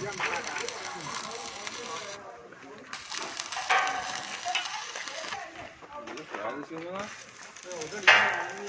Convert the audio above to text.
你的鞋子行吗？对，我这。